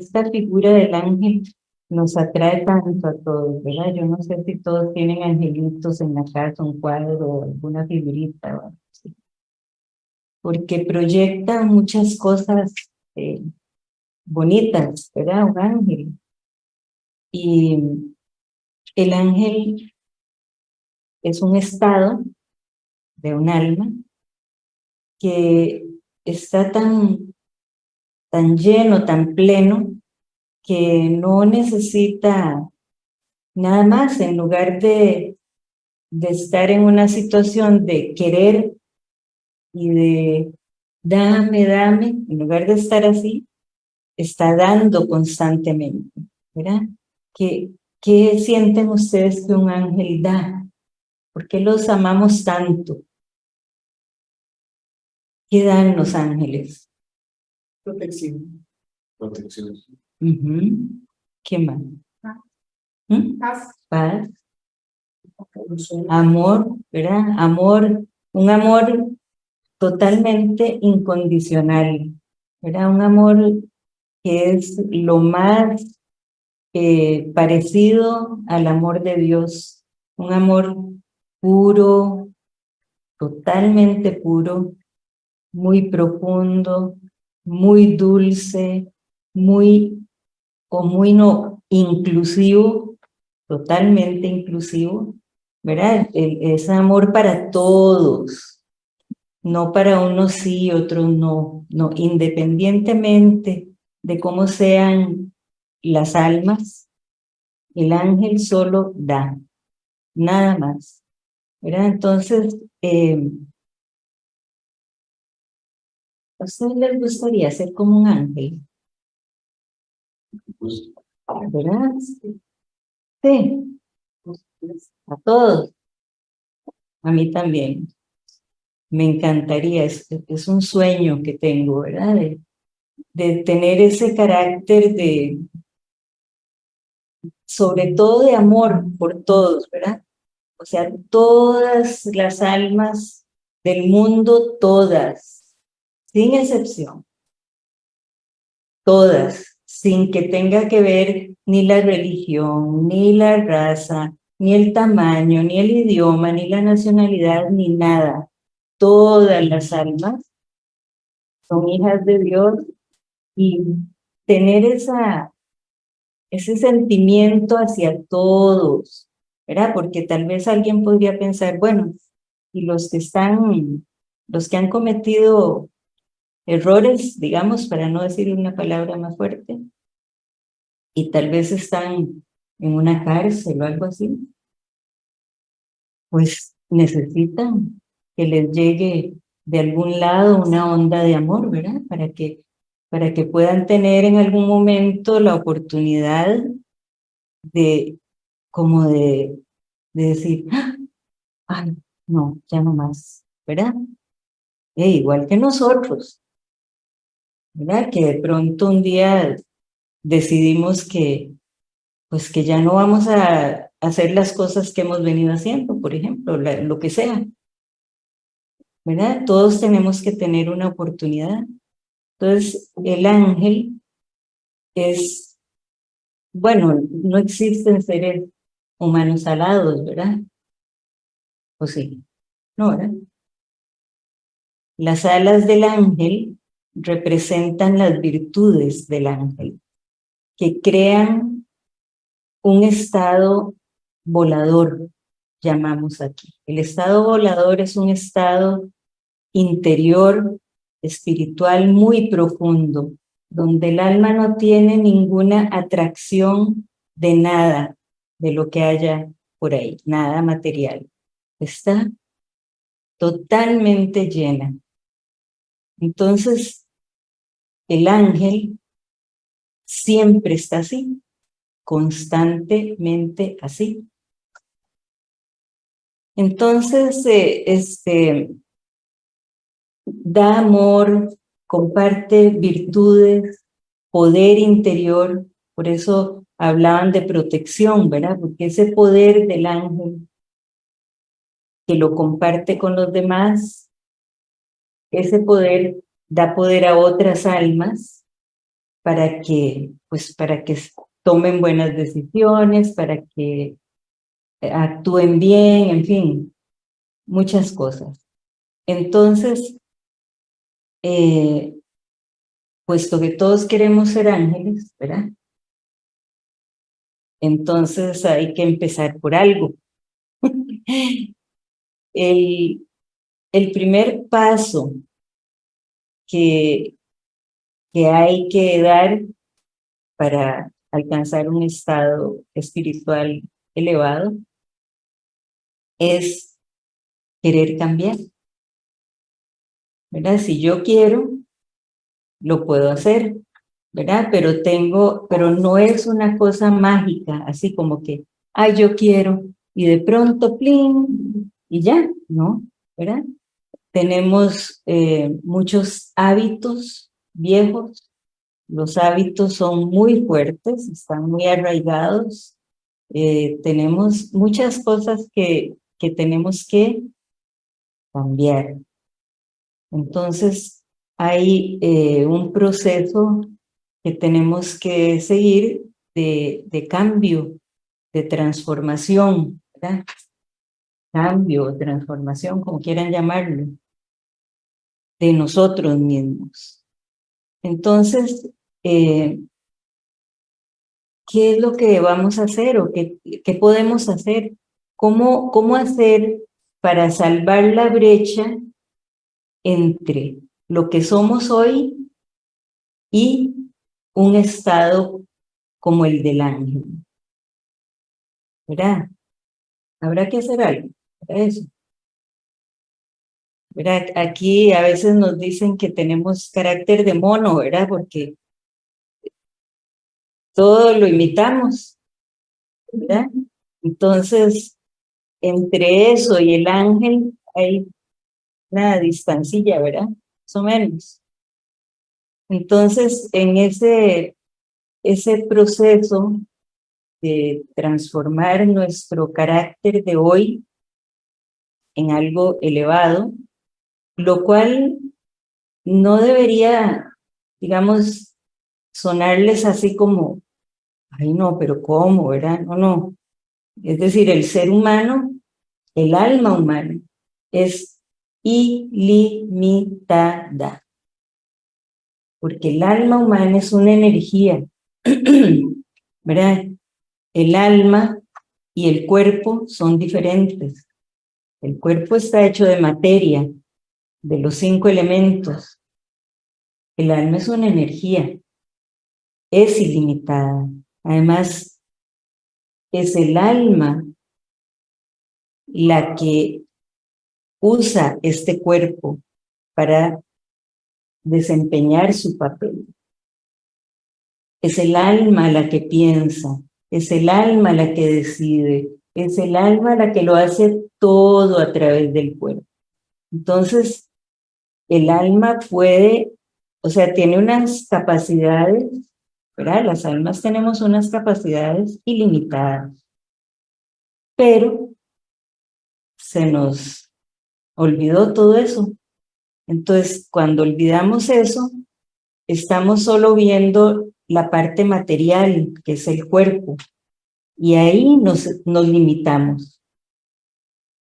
esta figura del ángel nos atrae tanto a todos, ¿verdad? Yo no sé si todos tienen angelitos en la casa, un cuadro alguna figurita. Porque proyecta muchas cosas eh, bonitas, ¿verdad? Un ángel. Y el ángel es un estado de un alma que está tan, tan lleno, tan pleno, que no necesita nada más en lugar de, de estar en una situación de querer y de dame, dame, en lugar de estar así, está dando constantemente, ¿verdad? ¿Qué, qué sienten ustedes que un ángel da? ¿Por qué los amamos tanto? ¿Qué dan los ángeles? Protección. Protección. ¿Qué más? ¿Mm? Paz. Paz. Amor, ¿verdad? Amor, un amor totalmente incondicional, ¿verdad? Un amor que es lo más eh, parecido al amor de Dios, un amor puro, totalmente puro, muy profundo, muy dulce, muy o muy no inclusivo, totalmente inclusivo, ¿verdad? es amor para todos, no para unos sí, otros no, no, independientemente de cómo sean las almas, el ángel solo da, nada más, ¿verdad? Entonces, eh, ¿a ustedes les gustaría ser como un ángel? ¿Verdad? Sí. A todos. A mí también. Me encantaría, es, un sueño que tengo, ¿verdad? De, de tener ese carácter de, sobre todo de amor por todos, ¿verdad? O sea, todas las almas del mundo, todas, sin excepción, todas, sin que tenga que ver ni la religión, ni la raza, ni el tamaño, ni el idioma, ni la nacionalidad, ni nada. Todas las almas son hijas de Dios y tener esa, ese sentimiento hacia todos, ¿verdad? Porque tal vez alguien podría pensar, bueno, y los que están, los que han cometido errores, digamos, para no decir una palabra más fuerte, y tal vez están en una cárcel o algo así, pues necesitan que les llegue de algún lado una onda de amor, ¿verdad? Para que, para que puedan tener en algún momento la oportunidad de, como de, de decir, ¡Ah! ay, no, ya no más, ¿verdad? E igual que nosotros, ¿verdad? Que de pronto un día decidimos que, pues que ya no vamos a hacer las cosas que hemos venido haciendo, por ejemplo, lo que sea. ¿Verdad? Todos tenemos que tener una oportunidad. Entonces, el ángel es, bueno, no existen seres humanos alados, ¿verdad? ¿O sí? No, ¿verdad? Las alas del ángel representan las virtudes del ángel que crean un estado volador, llamamos aquí. El estado volador es un estado interior, espiritual muy profundo, donde el alma no tiene ninguna atracción de nada de lo que haya por ahí, nada material. Está totalmente llena. Entonces, el ángel siempre está así, constantemente así. Entonces, eh, este, da amor, comparte virtudes, poder interior, por eso hablaban de protección, ¿verdad? Porque ese poder del ángel que lo comparte con los demás, ese poder da poder a otras almas para que, pues, para que tomen buenas decisiones, para que actúen bien, en fin, muchas cosas. Entonces, eh, puesto que todos queremos ser ángeles, ¿verdad? Entonces hay que empezar por algo. el, el primer paso que, que hay que dar para alcanzar un estado espiritual elevado es querer cambiar. ¿Verdad? Si yo quiero, lo puedo hacer, ¿verdad? Pero tengo, pero no es una cosa mágica, así como que, ay, yo quiero, y de pronto, plin, y ya, ¿no? ¿Verdad? Tenemos eh, muchos hábitos viejos, los hábitos son muy fuertes, están muy arraigados, eh, tenemos muchas cosas que, que tenemos que cambiar. Entonces, hay eh, un proceso que tenemos que seguir de, de cambio, de transformación, ¿verdad? Cambio, transformación, como quieran llamarlo, de nosotros mismos. Entonces, eh, ¿qué es lo que vamos a hacer o qué, qué podemos hacer? ¿Cómo, ¿Cómo hacer para salvar la brecha entre lo que somos hoy y un estado como el del ángel. ¿Verdad? Habrá que hacer algo para eso. Aquí a veces nos dicen que tenemos carácter de mono, ¿verdad? Porque todo lo imitamos, ¿verdad? Entonces, entre eso y el ángel hay una distancilla, ¿verdad? Más o menos. Entonces, en ese, ese proceso de transformar nuestro carácter de hoy en algo elevado, lo cual no debería, digamos, sonarles así como, ay no, pero ¿cómo, verdad? No, no. Es decir, el ser humano, el alma humana, es ilimitada porque el alma humana es una energía, ¿verdad? El alma y el cuerpo son diferentes. El cuerpo está hecho de materia, de los cinco elementos. El alma es una energía, es ilimitada. Además, es el alma la que usa este cuerpo para desempeñar su papel. Es el alma la que piensa, es el alma la que decide, es el alma la que lo hace todo a través del cuerpo. Entonces, el alma puede, o sea, tiene unas capacidades, ¿verdad? Las almas tenemos unas capacidades ilimitadas, pero se nos olvidó todo eso entonces, cuando olvidamos eso, estamos solo viendo la parte material, que es el cuerpo, y ahí nos, nos limitamos,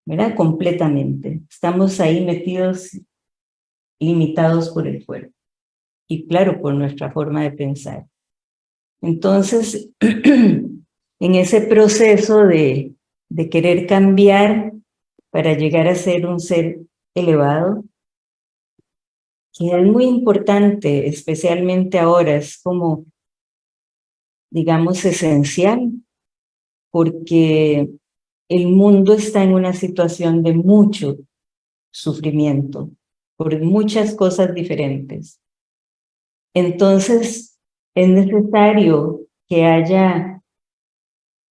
¿verdad? Completamente. Estamos ahí metidos, limitados por el cuerpo, y claro, por nuestra forma de pensar. Entonces, en ese proceso de, de querer cambiar para llegar a ser un ser elevado, que es muy importante, especialmente ahora, es como, digamos, esencial, porque el mundo está en una situación de mucho sufrimiento, por muchas cosas diferentes. Entonces, es necesario que haya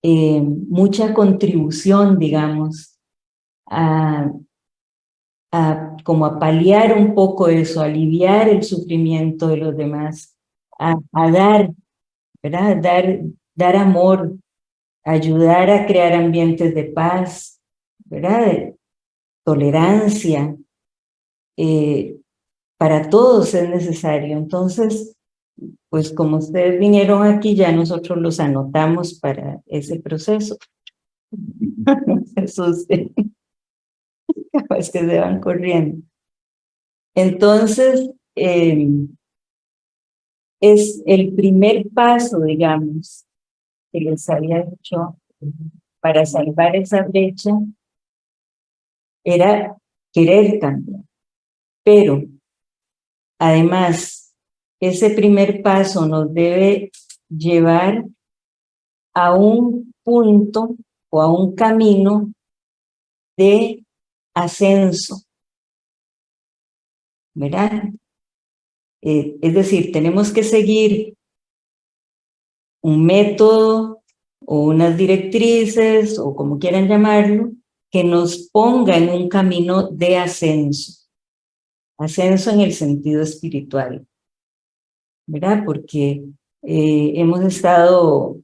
eh, mucha contribución, digamos, a a, como a paliar un poco eso, aliviar el sufrimiento de los demás, a, dar, ¿verdad? Dar, dar amor, ayudar a crear ambientes de paz, ¿verdad? Tolerancia. Eh, para todos es necesario. Entonces, pues como ustedes vinieron aquí, ya nosotros los anotamos para ese proceso. Jesús, capaz que se van corriendo. Entonces, em, es el primer paso, digamos, que les había dicho para salvar esa brecha, era querer cambiar. Pero, además, ese primer paso nos debe llevar a un punto o a un camino de ascenso. ¿Verdad? Eh, es decir, tenemos que seguir un método o unas directrices o como quieran llamarlo, que nos ponga en un camino de ascenso. Ascenso en el sentido espiritual. ¿Verdad? Porque eh, hemos estado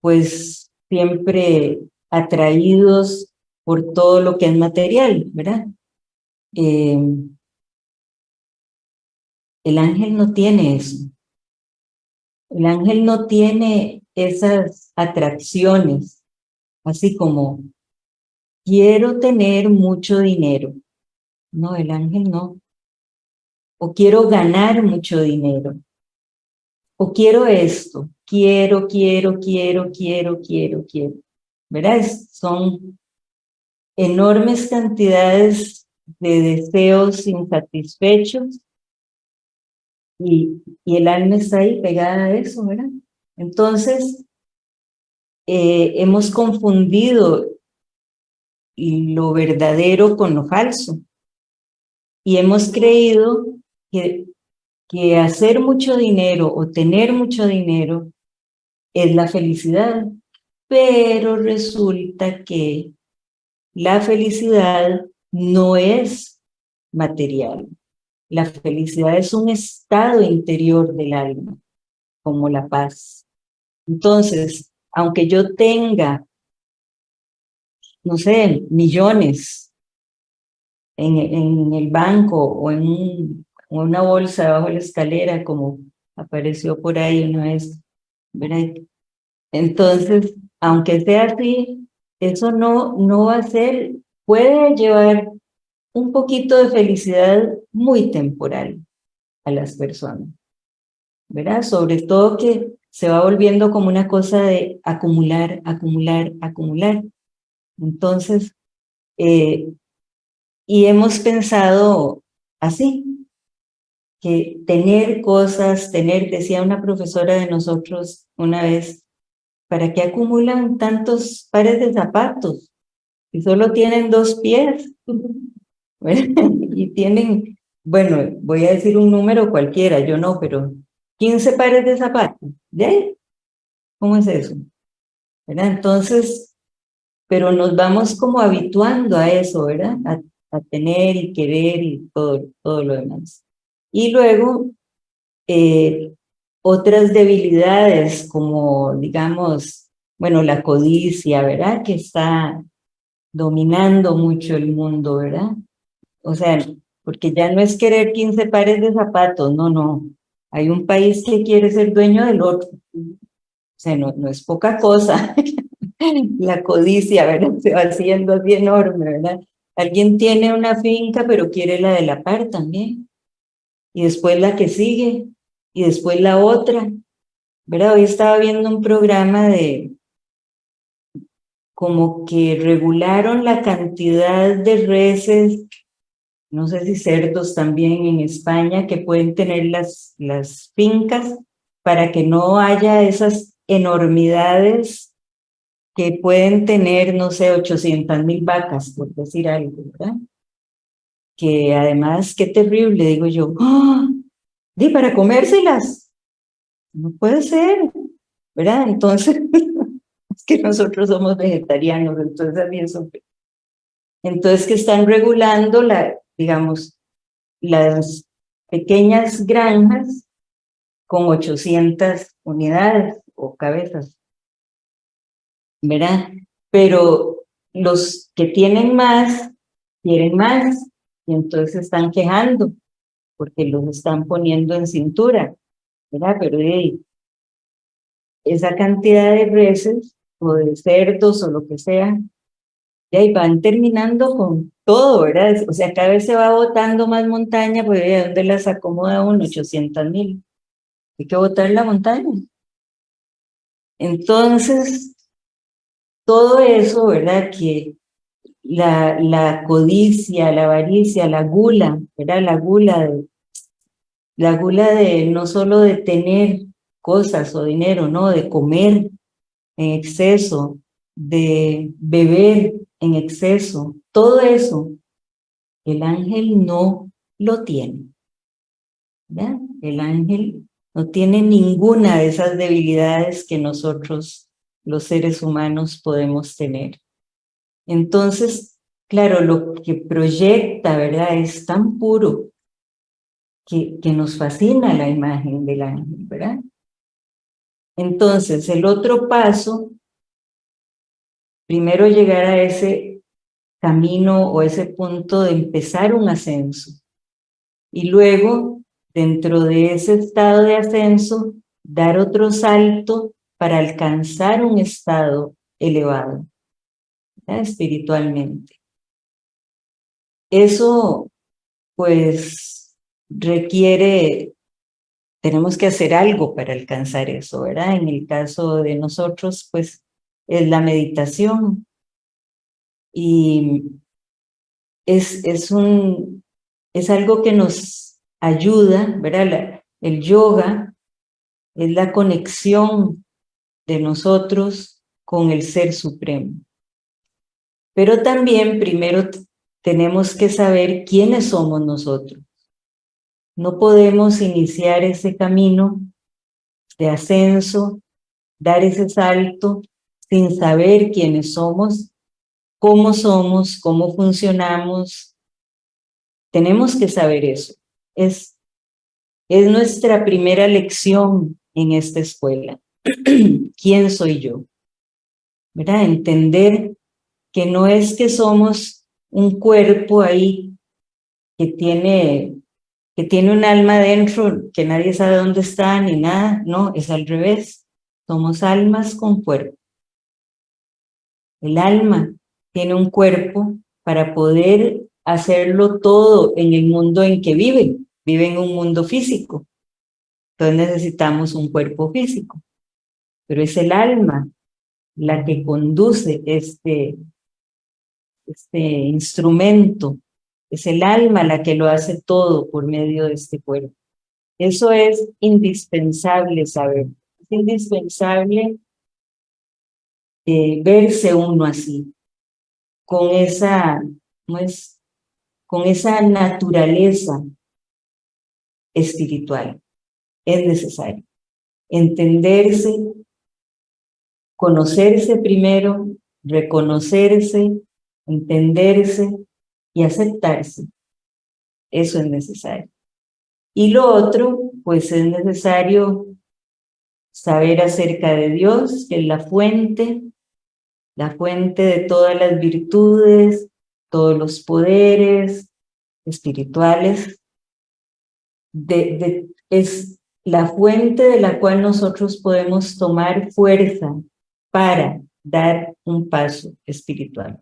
pues siempre atraídos por todo lo que es material, ¿verdad? Eh, el ángel no tiene eso. El ángel no tiene esas atracciones, así como quiero tener mucho dinero. No, el ángel no. O quiero ganar mucho dinero. O quiero esto. Quiero, quiero, quiero, quiero, quiero, quiero. ¿Verdad? Son enormes cantidades de deseos insatisfechos y, y el alma está ahí pegada a eso, ¿verdad? Entonces, eh, hemos confundido lo verdadero con lo falso. Y hemos creído que, que hacer mucho dinero o tener mucho dinero es la felicidad. Pero resulta que la felicidad no es material. La felicidad es un estado interior del alma, como la paz. Entonces, aunque yo tenga, no sé, millones en, en el banco o en, una bolsa bajo la escalera, como apareció por ahí una vez. Entonces, aunque sea así, eso no, no va a ser, puede llevar un poquito de felicidad muy temporal a las personas, ¿verdad? Sobre todo que se va volviendo como una cosa de acumular, acumular, acumular. Entonces, eh, y hemos pensado así, que tener cosas, tener, decía una profesora de nosotros una vez, ¿para qué acumulan tantos pares de zapatos? Si solo tienen dos pies. y tienen, bueno, voy a decir un número cualquiera, yo no, pero 15 pares de zapatos. ¿De ahí? ¿Cómo es eso? ¿Verdad? Entonces, pero nos vamos como habituando a eso, ¿verdad? A, tener y querer y todo, todo lo demás. Y luego, eh, otras debilidades como, digamos, bueno, la codicia, ¿verdad? Que está dominando mucho el mundo, ¿verdad? O sea, porque ya no es querer 15 pares de zapatos, no, no. Hay un país que quiere ser dueño del otro. O sea, no, no es poca cosa. la codicia, ¿verdad? Se va haciendo así enorme, ¿verdad? Alguien tiene una finca, pero quiere la de la par también. Y después la que sigue, y después la otra. ¿Verdad? Hoy estaba viendo un programa de como que regularon la cantidad de reses no sé si cerdos también en España, que pueden tener las, las fincas para que no haya esas enormidades que pueden tener, no sé, 800 mil vacas, por decir algo, ¿verdad? Que además, qué terrible, digo yo, di para comérselas, no puede ser, ¿verdad? Entonces, es que nosotros somos vegetarianos, entonces mí eso... Entonces que están regulando la, digamos, las pequeñas granjas con 800 unidades o cabezas, ¿verdad? Pero los que tienen más, quieren más, y entonces están quejando, porque los están poniendo en cintura. ¿verdad? Pero esa cantidad de reses o de cerdos o lo que sea, y ahí van terminando con todo, ¿verdad? O sea, cada vez se va botando más montaña, pues ¿de dónde las acomoda uno? 800 mil. Hay que botar la montaña. Entonces, todo eso, ¿verdad? Que la, codicia, la avaricia, la gula, ¿verdad? La gula de, la gula de no solo de tener cosas o dinero, no, de comer en exceso, de beber en exceso, todo eso, el ángel no lo tiene. ¿verdad? El ángel no tiene ninguna de esas debilidades que nosotros, los seres humanos, podemos tener. Entonces, claro, lo que proyecta, ¿verdad? Es tan puro que, que nos fascina la imagen del ángel, ¿verdad? Entonces, el otro paso, primero llegar a ese camino o ese punto de empezar un ascenso. Y luego, dentro de ese estado de ascenso, dar otro salto para alcanzar un estado elevado espiritualmente. Eso, pues, requiere, tenemos que hacer algo para alcanzar eso, ¿verdad? En el caso de nosotros, pues, es la meditación. Y es, es, un, es algo que nos ayuda, ¿verdad? el yoga es la conexión de nosotros con el Ser Supremo. Pero también primero tenemos que saber quiénes somos nosotros. No podemos iniciar ese camino de ascenso, dar ese salto sin saber quiénes somos, cómo somos, cómo funcionamos. Tenemos que saber eso. Es, es nuestra primera lección en esta escuela. ¿Quién soy yo? ¿Verdad? Entender que no es que somos un cuerpo ahí que tiene, que tiene un alma dentro, que nadie sabe dónde está ni nada, no, es al revés. Somos almas con cuerpo. El alma tiene un cuerpo para poder hacerlo todo en el mundo en que vive. Vive en un mundo físico. Entonces necesitamos un cuerpo físico. Pero es el alma la que conduce este, este instrumento, es el alma la que lo hace todo por medio de este cuerpo. Eso es indispensable saber, es indispensable eh, verse uno así, con esa, ¿no es? con esa naturaleza espiritual. Es necesario entenderse, conocerse primero, reconocerse, entenderse y aceptarse. Eso es necesario. Y lo otro, pues es necesario saber acerca de Dios, que es la fuente, la fuente de todas las virtudes, todos los poderes espirituales. Es la fuente de la cual nosotros podemos tomar fuerza para dar un paso espiritual.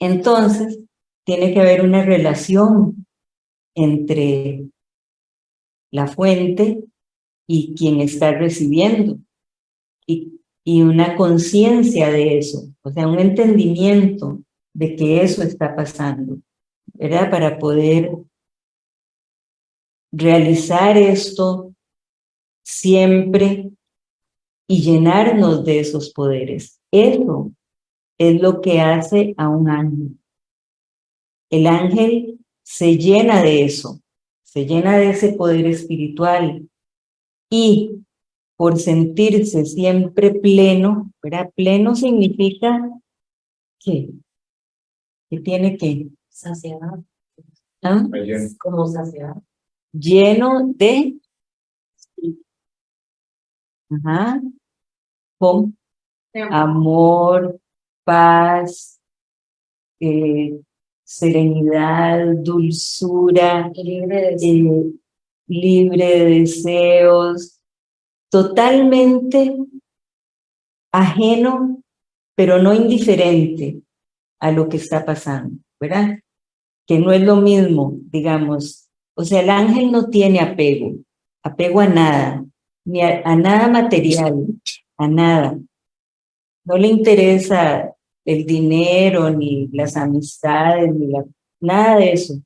Entonces, tiene que haber una relación entre la fuente y quien está recibiendo, y, y una conciencia de eso, o sea, un entendimiento de que eso está pasando, ¿verdad? Para poder realizar esto siempre y llenarnos de esos poderes. Eso es lo que hace a un ángel. El ángel se llena de eso, se llena de ese poder espiritual y por sentirse siempre pleno, ¿verdad? Pleno significa que, que tiene que saciar. ¿Ah? Como saciar. Lleno de Ajá. Con amor, paz, eh, serenidad, dulzura, eh, libre de deseos, totalmente ajeno, pero no indiferente a lo que está pasando, ¿verdad? Que no es lo mismo, digamos, o sea, el ángel no tiene apego, apego a nada, ni a, nada material, a nada. No le interesa el dinero, ni las amistades, ni nada de eso.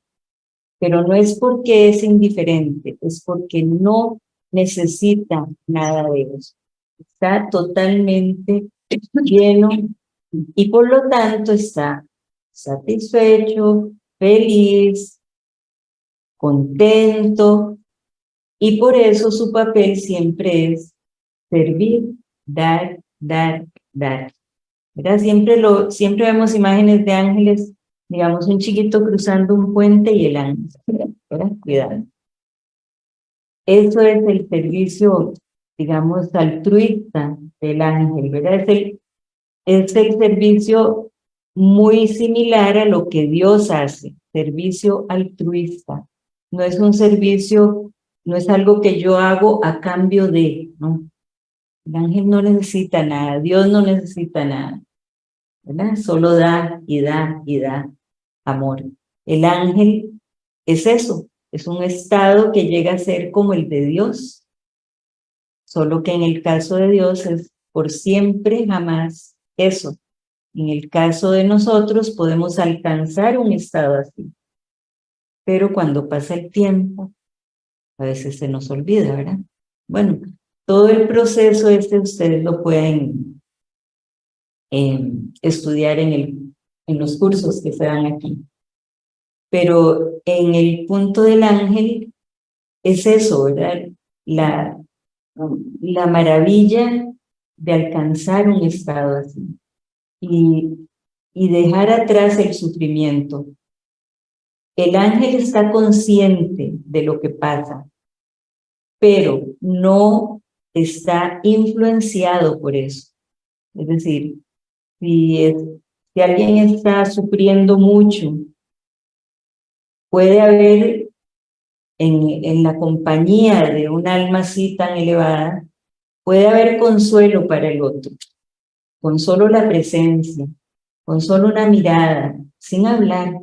Pero no es porque es indiferente, es porque no necesita nada de eso. Está totalmente lleno y por lo tanto está satisfecho, feliz, contento y por eso su papel siempre es servir, dar, dar, dar. Siempre, lo, siempre vemos imágenes de ángeles, digamos un chiquito cruzando un puente y el ángel, Cuidado. Eso es el servicio, digamos, altruista del ángel, ¿verdad? Es el, es el servicio muy similar a lo que Dios hace, servicio altruista. No es un servicio, no es algo que yo hago a cambio de, ¿no? El ángel no necesita nada, Dios no necesita nada, ¿verdad? Solo da y da y da amor. El ángel es eso, es un estado que llega a ser como el de Dios, solo que en el caso de Dios es por siempre, jamás eso. En el caso de nosotros podemos alcanzar un estado así, pero cuando pasa el tiempo, a veces se nos olvida, ¿verdad? Bueno, todo el proceso este ustedes lo pueden em, estudiar en, el, en los cursos que se dan aquí. Pero en el punto del ángel es eso, ¿verdad? La, la maravilla de alcanzar un estado así y, y dejar atrás el sufrimiento. El ángel está consciente de lo que pasa, pero no está influenciado por eso. Es decir, si, si alguien está sufriendo mucho, puede haber en, en la compañía de un alma así tan elevada, puede haber consuelo para el otro, con solo la presencia, con solo una mirada, sin hablar.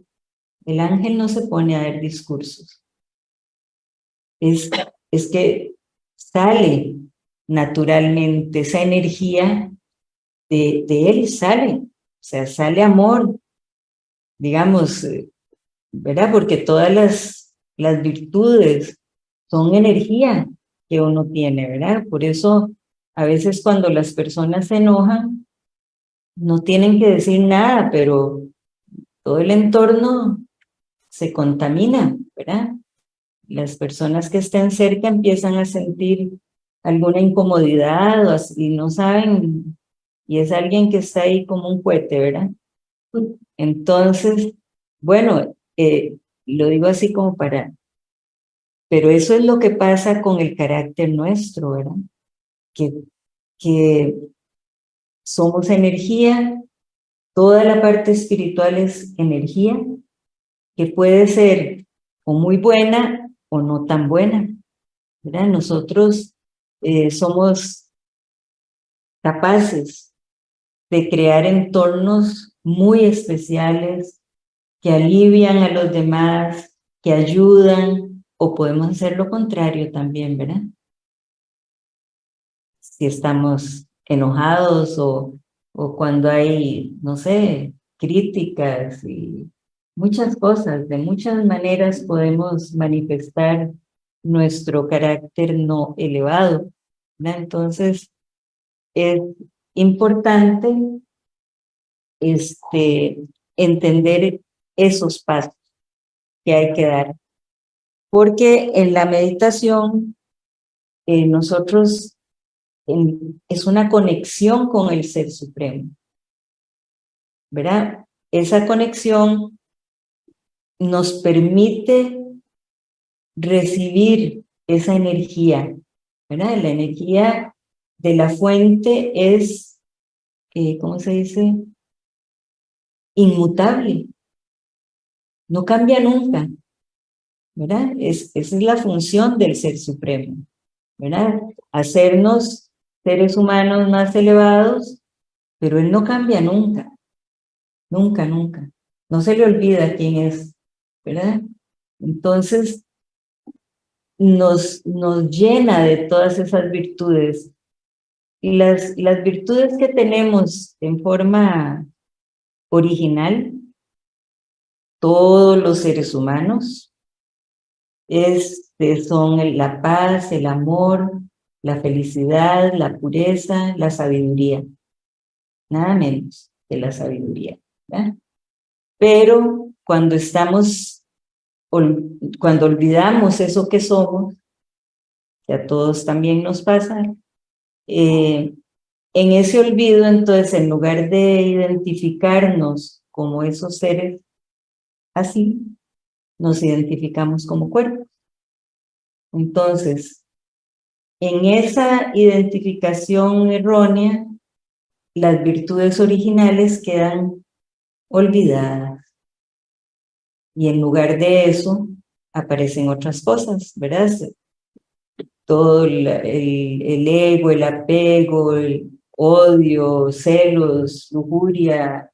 El ángel no se pone a dar discursos. Es, es que sale naturalmente, esa energía de, de él sale, o sea, sale amor, digamos, eh, ¿verdad? Porque todas las, las virtudes son energía que uno tiene, ¿verdad? Por eso a veces cuando las personas se enojan, no tienen que decir nada, pero todo el entorno se contamina, ¿verdad? Las personas que estén cerca empiezan a sentir alguna incomodidad o así, no saben, y es alguien que está ahí como un cohete, ¿verdad? Entonces, bueno, eh, lo digo así como para... Pero eso es lo que pasa con el carácter nuestro, ¿verdad? Que, que somos energía, toda la parte espiritual es energía, que puede ser o muy buena o no tan buena. ¿verdad? Nosotros eh, somos capaces de crear entornos muy especiales que alivian a los demás, que ayudan, o podemos hacer lo contrario también, ¿verdad? Si estamos enojados o, o cuando hay, no sé, críticas y muchas cosas, de muchas maneras podemos manifestar nuestro carácter no elevado. Entonces, es importante este, entender esos pasos que hay que dar. Porque en la meditación, eh, nosotros, es una conexión con el Ser Supremo. ¿Verdad? Esa conexión nos permite recibir esa energía, ¿verdad? La energía de la fuente es, eh, ¿cómo se dice? Inmutable. No cambia nunca. ¿verdad? Es, esa es la función del Ser Supremo, ¿verdad? Hacernos seres humanos más elevados, pero Él no cambia nunca, nunca, nunca. No se le olvida quién es, ¿verdad? Entonces, nos, nos llena de todas esas virtudes. Y las, las virtudes que tenemos en forma original, todos los seres humanos, este, son la paz, el amor, la felicidad, la pureza, la sabiduría. Nada menos que la sabiduría. Pero cuando estamos, cuando olvidamos eso que somos, que a todos también nos pasa, eh, en ese olvido, entonces, en lugar de identificarnos como esos seres así, nos identificamos como cuerpos. Entonces, en esa identificación errónea, las virtudes originales quedan olvidadas. Y en lugar de eso, aparecen otras cosas, ¿verdad? Todo el, ego, el apego, el odio, celos, lujuria,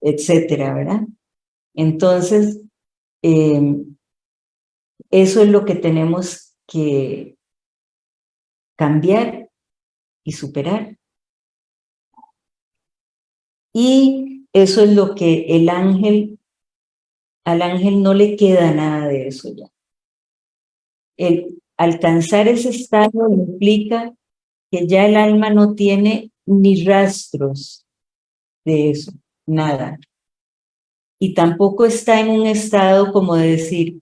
etcétera, ¿verdad? Entonces, eh, eso es lo que tenemos que cambiar y superar. Y eso es lo que el ángel, al ángel no le queda nada de eso ya. El alcanzar ese estado implica que ya el alma no tiene ni rastros de eso, nada. Y tampoco está en un estado como de decir,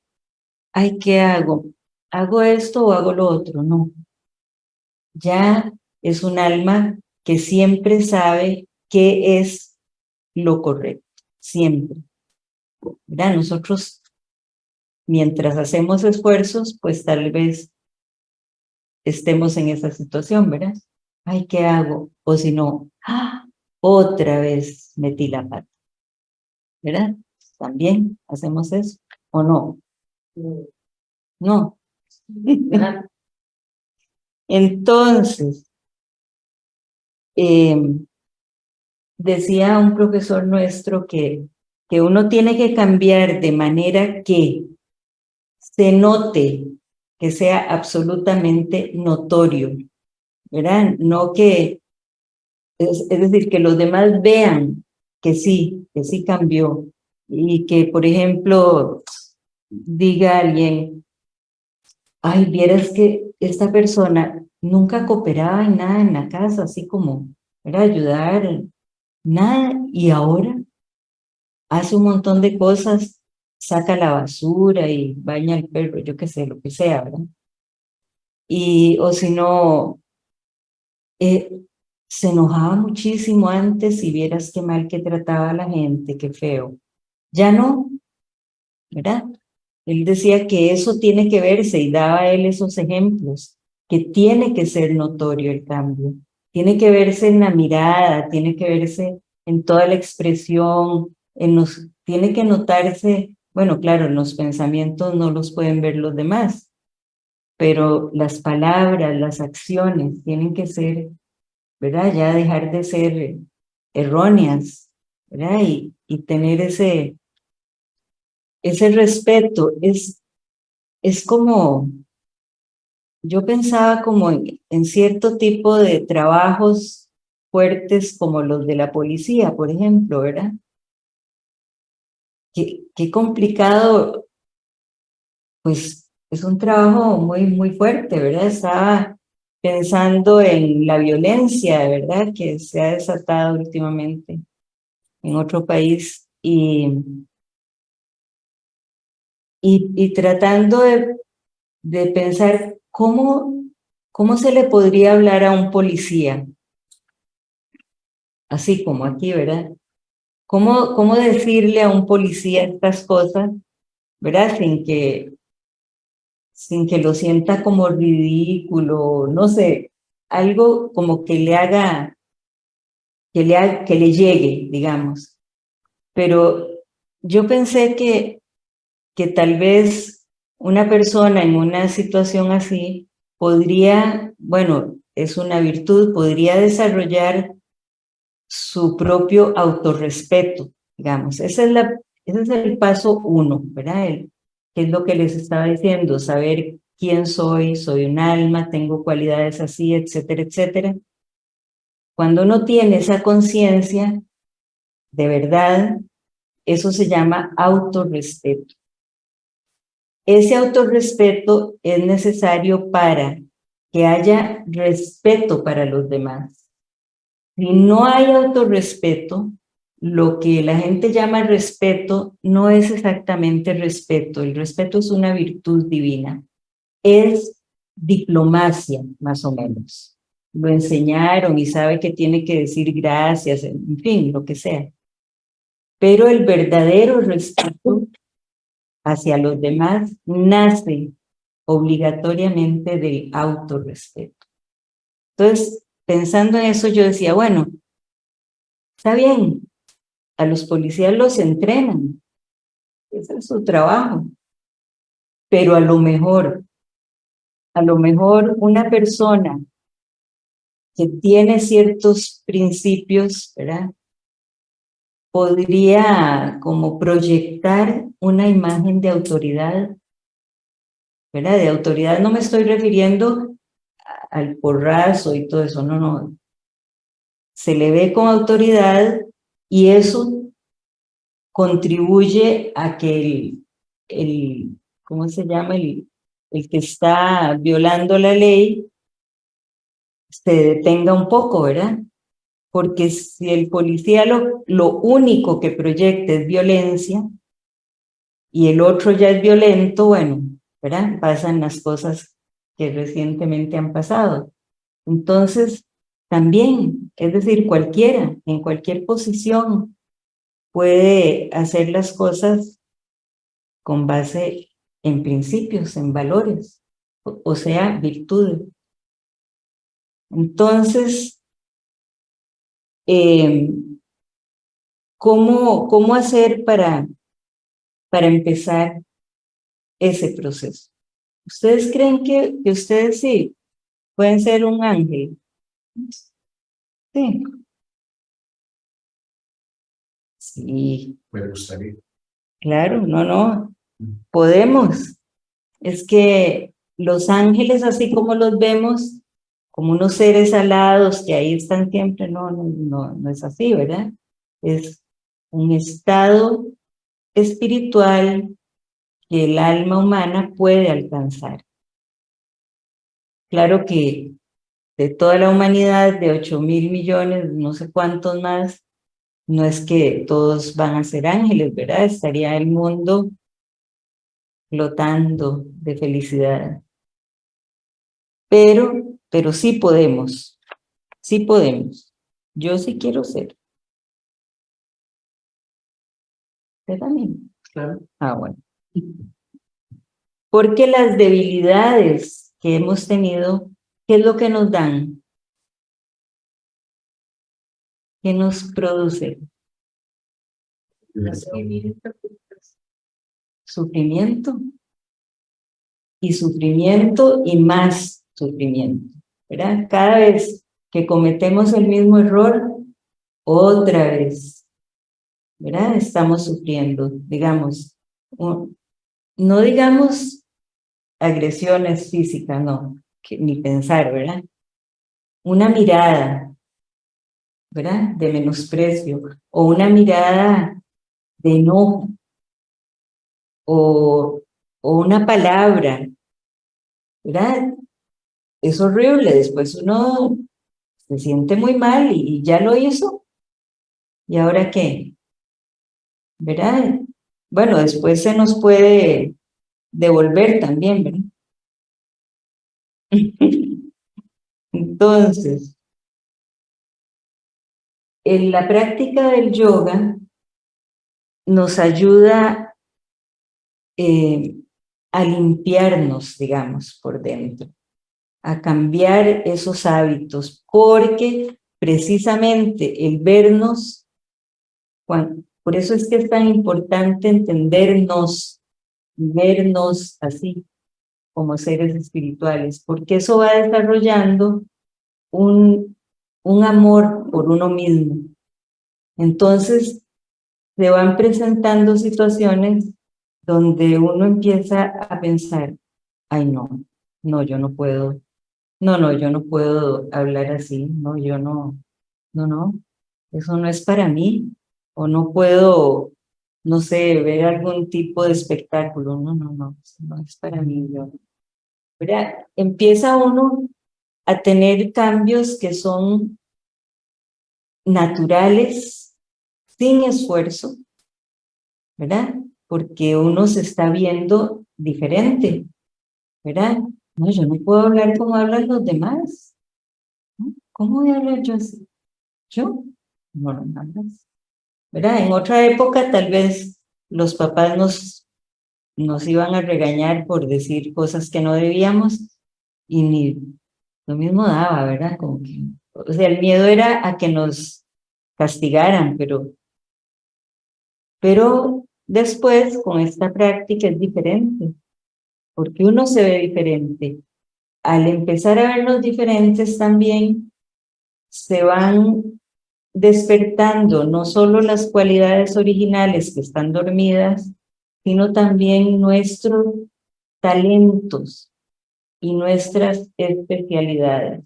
ay, ¿qué hago? ¿Hago esto o hago lo otro? No ya es un alma que siempre sabe qué es lo correcto, siempre. ¿Verdad? Nosotros, mientras hacemos esfuerzos, pues tal vez estemos en esa situación, ¿verdad? Ay, ¿qué hago? O si no, ¡ah! otra vez metí la pata. ¿Verdad? También hacemos eso, ¿o no? No. Entonces, em, decía un profesor nuestro que, que uno tiene que cambiar de manera que se note, que sea absolutamente notorio, ¿verdad? No que, es, decir, que los demás vean que sí, que sí cambió, y que, por ejemplo, diga alguien, ay, vieras que esta persona nunca cooperaba en nada en la casa, así como era ayudar, nada, y ahora hace un montón de cosas, saca la basura y baña al perro, yo qué sé, lo que sea, ¿verdad? Y, o si no, eh, se enojaba muchísimo antes y vieras qué mal que trataba a la gente, qué feo. Ya no, ¿verdad? Él decía que eso tiene que verse y daba a él esos ejemplos, que tiene que ser notorio el cambio, tiene que verse en la mirada, tiene que verse en toda la expresión, en tiene que notarse, bueno, claro, los pensamientos no los pueden ver los demás, pero las palabras, las acciones tienen que ser, ¿verdad? Ya dejar de ser erróneas, ¿verdad? Y, y tener ese, ese respeto es, es como, yo pensaba como en, cierto tipo de trabajos fuertes como los de la policía, por ejemplo, ¿verdad? Qué, complicado, pues es un trabajo muy, muy fuerte, ¿verdad? Estaba pensando en la violencia, ¿verdad? Que se ha desatado últimamente en otro país y y, tratando de, de pensar cómo, cómo se le podría hablar a un policía, así como aquí, ¿verdad? ¿Cómo, cómo decirle a un policía estas cosas, ¿verdad? Sin que, sin que lo sienta como ridículo, no sé, algo como que le haga, que le, que le llegue, digamos. Pero yo pensé que que tal vez una persona en una situación así podría, bueno, es una virtud, podría desarrollar su propio autorrespeto, digamos. Ese es el paso uno, ¿verdad? El, que es lo que les estaba diciendo, saber quién soy, soy un alma, tengo cualidades así, etcétera, etcétera. Cuando uno tiene esa conciencia, de verdad, eso se llama autorrespeto. Ese autorrespeto es necesario para que haya respeto para los demás. Si no hay autorrespeto, lo que la gente llama respeto no es exactamente respeto. El respeto es una virtud divina. Es diplomacia, más o menos. Lo enseñaron y sabe que tiene que decir gracias, en fin, lo que sea. Pero el verdadero respeto hacia los demás nace obligatoriamente del autorrespeto. Entonces, pensando en eso, yo decía, bueno, está bien, a los policías los entrenan, ese es su trabajo, pero a lo mejor, a lo mejor una persona que tiene ciertos principios, ¿verdad? podría como proyectar una imagen de autoridad, ¿verdad? De autoridad no me estoy refiriendo al porrazo y todo eso, no, no. Se le ve con autoridad y eso contribuye a que el, el ¿cómo se llama? El, el que está violando la ley se detenga un poco, ¿verdad? porque si el policía lo, lo único que proyecta es violencia y el otro ya es violento, bueno, ¿verdad? Pasan las cosas que recientemente han pasado. Entonces, también, es decir, cualquiera, en cualquier posición, puede hacer las cosas con base en principios, en valores, o sea, virtudes. Entonces, eh, ¿cómo, ¿cómo hacer para, para empezar ese proceso? ¿Ustedes creen que, que ustedes sí pueden ser un ángel? Sí. Sí. Me gustaría. Claro, no, no. Podemos. Es que los ángeles, así como los vemos, como unos seres alados que ahí están siempre, no, no, no, no es así, ¿verdad? Es un estado espiritual que el alma humana puede alcanzar. Claro que de toda la humanidad, de 8 mil millones, no sé cuántos más, no es que todos van a ser ángeles, ¿verdad? Estaría el mundo flotando de felicidad. Pero pero sí podemos, sí podemos. Yo sí quiero ser. ¿Usted también? Claro. Ah, bueno. Porque las debilidades que hemos tenido, ¿qué es lo que nos dan? ¿Qué nos produce? Sufrimiento. Y sufrimiento y más sufrimiento. ¿verdad? Cada vez que cometemos el mismo error, otra vez, ¿verdad? Estamos sufriendo, digamos, no digamos agresiones físicas, no, ni pensar, ¿verdad? Una mirada, ¿verdad? De menosprecio, o una mirada de enojo, o, o una palabra, ¿verdad? es horrible, después uno se siente muy mal y ya lo hizo. ¿Y ahora qué? ¿Verdad? Bueno, después se nos puede devolver también, ¿verdad? Entonces, en la práctica del yoga nos ayuda eh, a limpiarnos, digamos, por dentro a cambiar esos hábitos, porque precisamente el vernos, por eso es que es tan importante entendernos, vernos así, como seres espirituales, porque eso va desarrollando un, un amor por uno mismo. Entonces, se van presentando situaciones donde uno empieza a pensar, ay no, no, yo no puedo, no, no, yo no puedo hablar así, no, yo no, no, no, eso no es para mí, o no puedo, no sé, ver algún tipo de espectáculo, no, no, no, no es para mí, yo. ¿Verdad? Empieza uno a tener cambios que son naturales, sin esfuerzo, ¿verdad? Porque uno se está viendo diferente, ¿verdad? No, yo no puedo hablar como hablan los demás. ¿Cómo voy a hablar yo así? ¿Yo? No, no. ¿Verdad? En otra época tal vez los papás nos, nos iban a regañar por decir cosas que no debíamos y ni lo mismo daba, ¿verdad? Como que, o sea, el miedo era a que nos castigaran, pero, pero después con esta práctica es diferente, porque uno se ve diferente. Al empezar a vernos diferentes también se van despertando no solo las cualidades originales que están dormidas, sino también nuestros talentos y nuestras especialidades.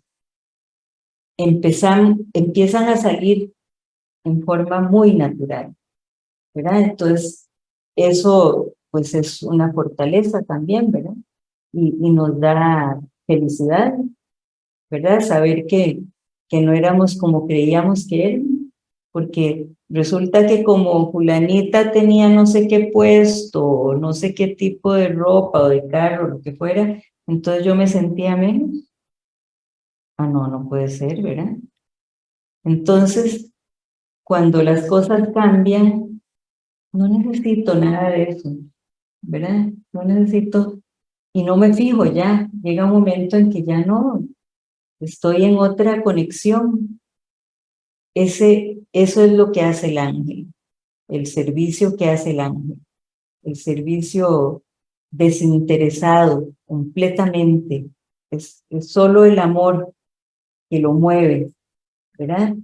Empezan, empiezan a salir en forma muy natural, ¿verdad? Entonces, eso pues es una fortaleza también, ¿verdad? Y, y nos da felicidad, ¿verdad? Saber que, que no éramos como creíamos que éramos, porque resulta que como fulanita tenía no sé qué puesto, no sé qué tipo de ropa o de carro, lo que fuera, entonces yo me sentía menos. Ah, no, no puede ser, ¿verdad? Entonces, cuando las cosas cambian, no necesito nada de eso, ¿verdad? No necesito, y no me fijo ya, llega un momento en que ya no, estoy en otra conexión. Ese, eso es lo que hace el ángel, el servicio que hace el ángel, el servicio desinteresado completamente, es, es solo el amor que lo mueve, ¿verdad?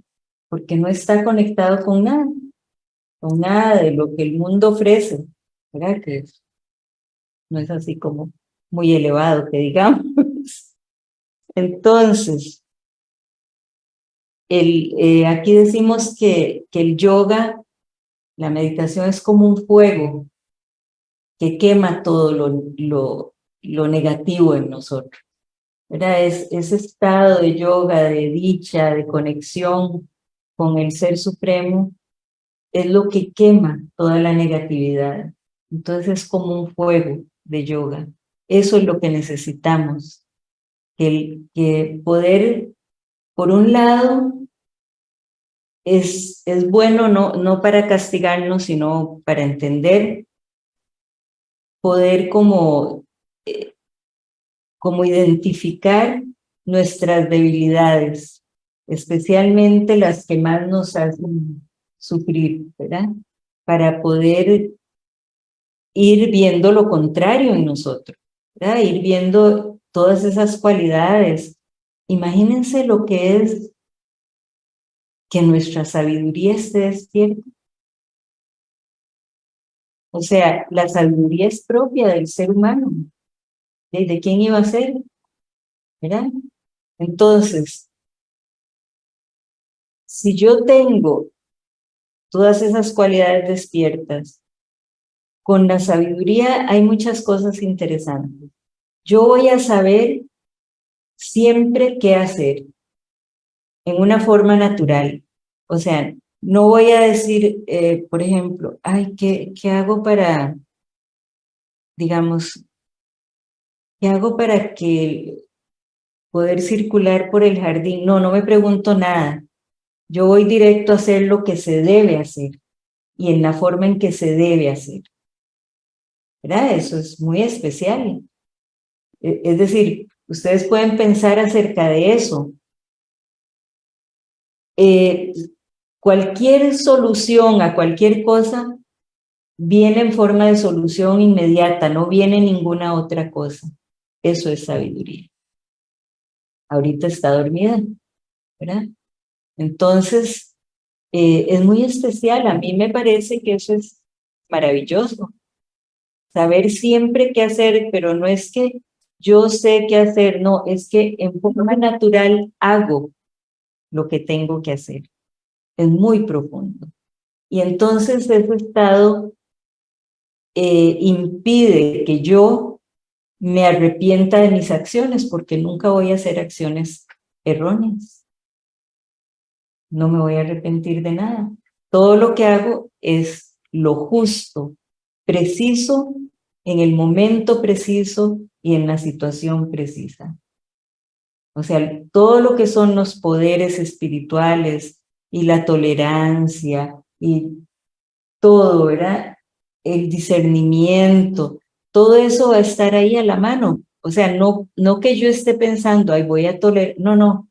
Porque no está conectado con nada, con nada de lo que el mundo ofrece, ¿verdad? Que no es así como muy elevado, que digamos. Entonces, eh, aquí decimos que, el yoga, la meditación es como un fuego que quema todo lo, negativo en nosotros. Es ese estado de yoga, de dicha, de conexión con el Ser Supremo, es lo que quema toda la negatividad. Entonces es como un fuego de yoga. Eso es lo que necesitamos, que, poder, por un lado, es, es bueno no, no para castigarnos, sino para entender, poder como, eh, como identificar nuestras debilidades, especialmente las que más nos hacen sufrir, ¿verdad? Para poder ir viendo lo contrario en nosotros, ¿verdad? Ir viendo todas esas cualidades. Imagínense lo que es que nuestra sabiduría esté despierta. O sea, la sabiduría es propia del ser humano. ¿De, quién iba a ser? Entonces, si yo tengo todas esas cualidades despiertas, con la sabiduría hay muchas cosas interesantes yo voy a saber siempre qué hacer en una forma natural. O sea, no voy a decir, eh, por ejemplo, ay, ¿qué, ¿qué hago para, digamos, qué hago para que poder circular por el jardín? No, no me pregunto nada. Yo voy directo a hacer lo que se debe hacer y en la forma en que se debe hacer. ¿Verdad? Eso es muy especial. E, es decir, ustedes pueden pensar acerca de eso. Eh, cualquier solución a cualquier cosa viene en forma de solución inmediata, no viene ninguna otra cosa. Eso es sabiduría. Ahorita está dormida, ¿verdad? Entonces, eh, es muy especial. A mí me parece que eso es maravilloso. Saber siempre qué hacer, pero no es que yo sé qué hacer, no, es que en forma natural hago lo que tengo que hacer. Es muy profundo. Y entonces ese estado eh, impide que yo me arrepienta de mis acciones, porque nunca voy a hacer acciones erróneas. No me voy a arrepentir de nada. Todo lo que hago es lo justo, preciso, en el momento preciso y en la situación precisa. O sea, todo lo que son los poderes espirituales y la tolerancia y todo, ¿verdad? El discernimiento, todo eso va a estar ahí a la mano. O sea, no, no que yo esté pensando, ay, voy a tolerar, no, no.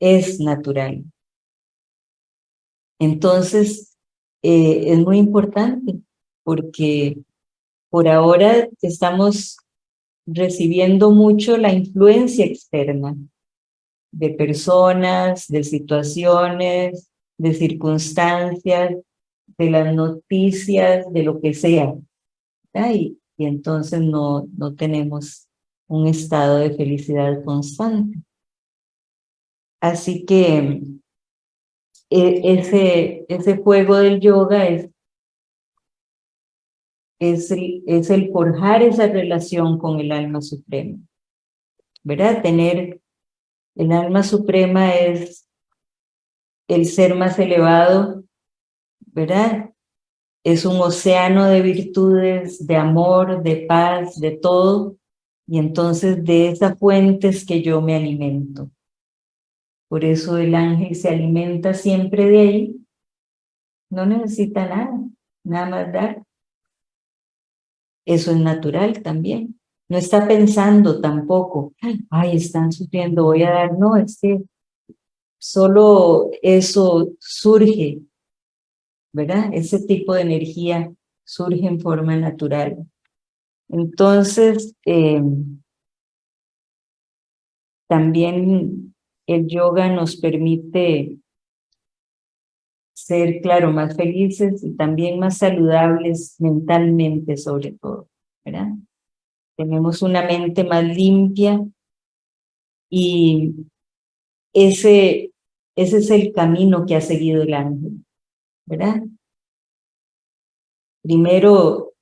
Es natural. Entonces, eh, es muy importante porque por ahora estamos recibiendo mucho la influencia externa de personas, de situaciones, de circunstancias, de las noticias, de lo que sea. Y, entonces no, no tenemos un estado de felicidad constante. Así que e, ese, ese juego del yoga es, es, el, es el forjar esa relación con el alma suprema. ¿Verdad? Tener el alma suprema es el ser más elevado, ¿verdad? Es un océano de virtudes, de amor, de paz, de todo, y entonces de esa fuente es que yo me alimento. Por eso el ángel se alimenta siempre de ahí, no necesita nada, nada más dar. Eso es natural también. No está pensando tampoco, ay, están sufriendo, voy a dar. No, es que solo eso surge, ¿verdad? Ese tipo de energía surge en forma natural. Entonces, eh, también el yoga nos permite ser, claro, más felices y también más saludables mentalmente sobre todo, ¿verdad? Tenemos una mente más limpia y ese ese es el camino que ha seguido el ángel, ¿verdad? Primero,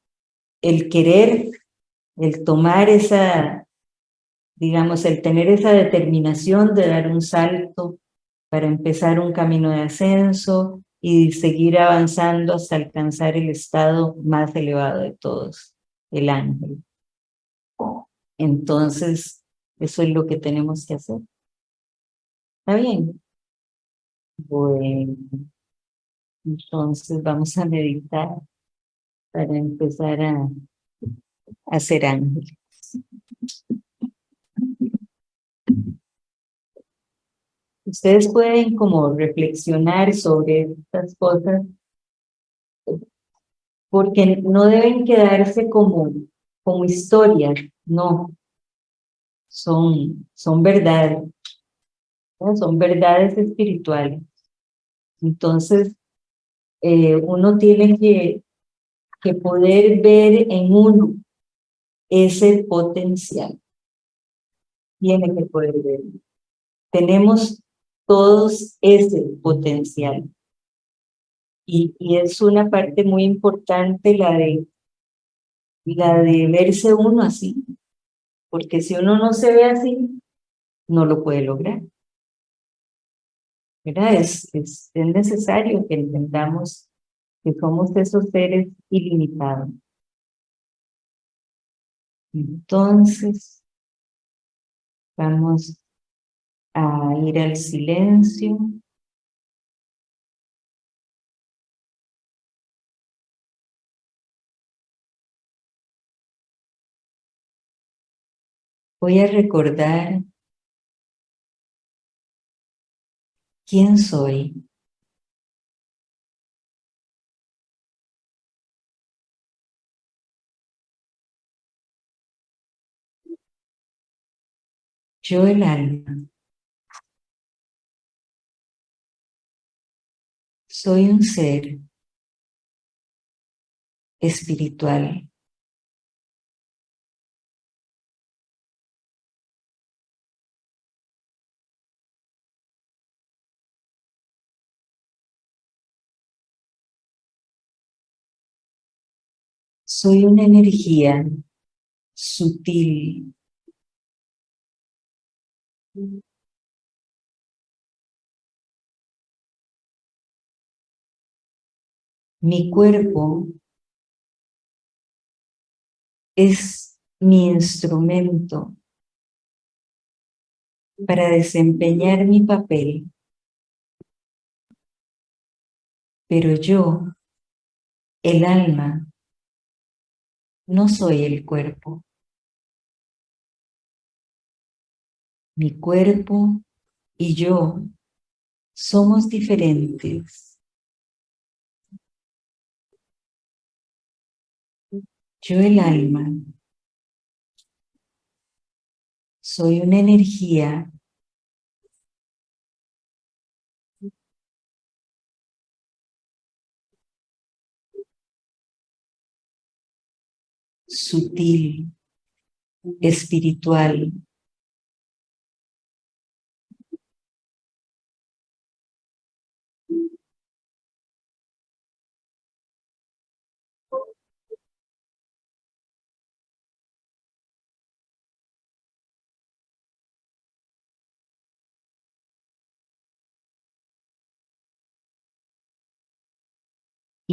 el querer, el tomar esa, digamos, el tener esa determinación de dar un salto para empezar un camino de ascenso y seguir avanzando hasta alcanzar el estado más elevado de todos, el ángel. Entonces, eso es lo que tenemos que hacer. ¿Está bien? Bueno, entonces vamos a meditar para empezar a, hacer ángeles. Ustedes pueden como reflexionar sobre estas cosas porque no deben quedarse como, como historias, no. Son, son verdades, son verdades espirituales. Entonces, eh, uno tiene que, que poder ver en uno ese potencial. Tiene que poder verlo. Tenemos todos ese potencial. Y, es una parte muy importante la de, la de verse uno así. Porque si uno no se ve así, no lo puede lograr. Es, es, necesario que entendamos que somos esos seres ilimitados. Entonces, vamos a ir al silencio. Voy a recordar quién soy. Yo el alma. Soy un ser espiritual. Soy una energía sutil. Mi cuerpo es mi instrumento para desempeñar mi papel. Pero yo, el alma, no soy el cuerpo. Mi cuerpo y yo somos diferentes. Yo el alma soy una energía sutil, espiritual.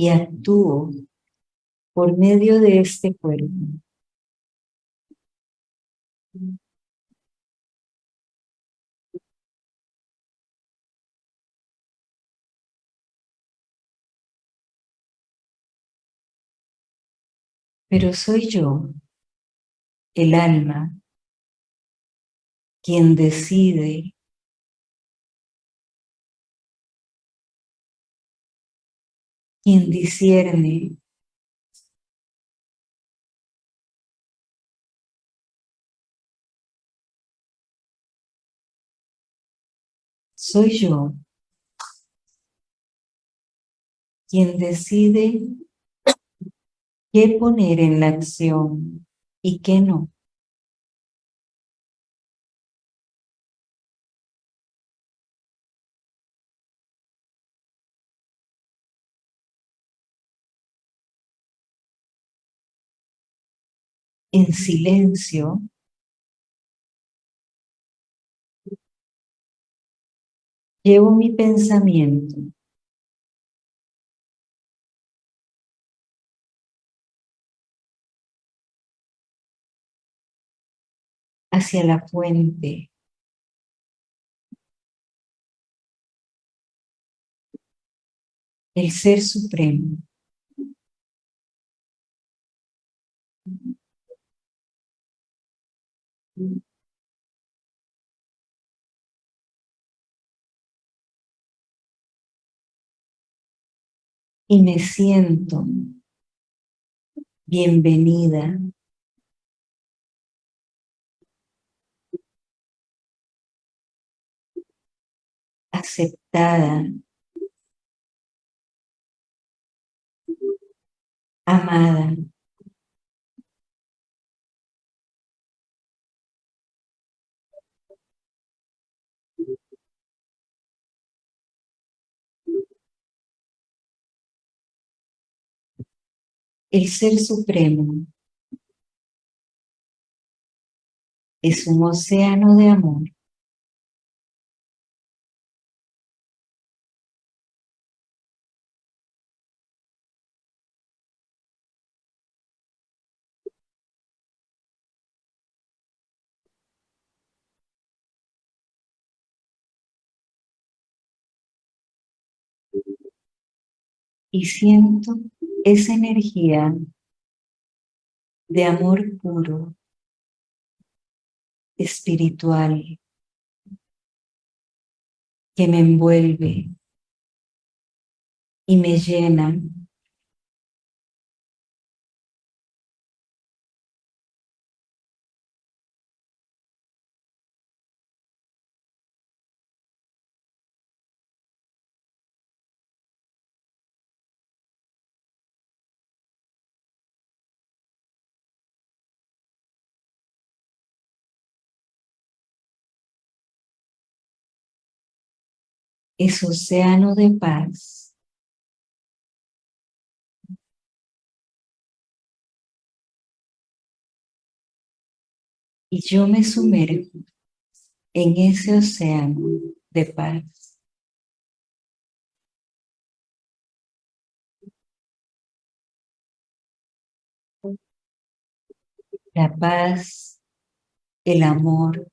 Y actúo por medio de este cuerpo. Pero soy yo, el alma, quien decide quien discierne soy yo quien decide qué poner en la acción y qué no. En silencio, llevo mi pensamiento hacia la fuente. El Ser Supremo. Y me siento bienvenida aceptada, amada. El Ser Supremo es un océano de amor. Y siento esa energía de amor puro, espiritual, que me envuelve y me llena es océano de paz. Y yo me sumerjo en ese océano de paz. La paz, el amor,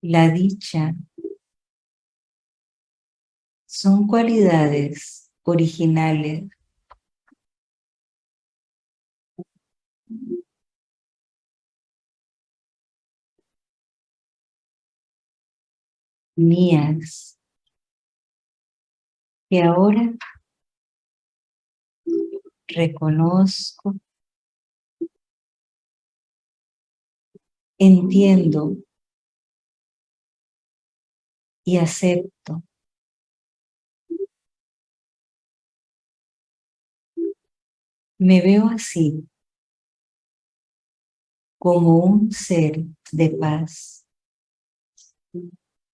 la dicha, son cualidades originales mías que ahora reconozco, entiendo y acepto. Me veo así, como un ser de paz,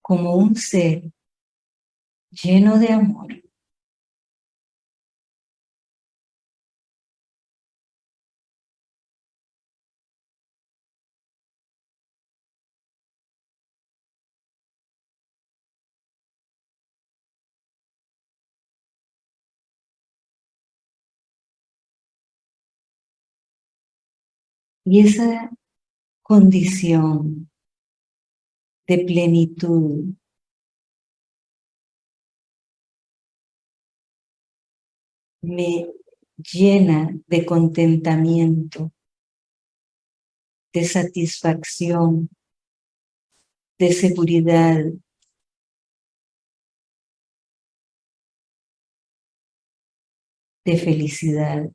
como un ser lleno de amor. Y esa condición de plenitud me llena de contentamiento, de satisfacción, de seguridad, de felicidad.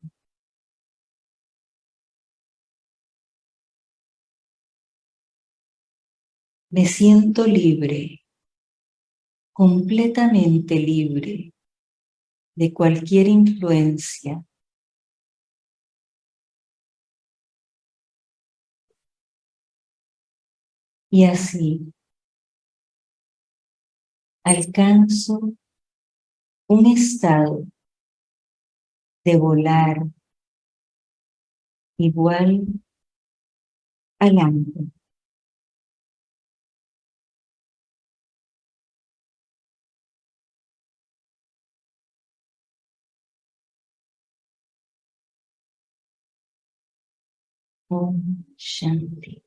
Me siento libre, completamente libre de cualquier influencia. Y así alcanzo un estado de volar igual al ángel. Om शांति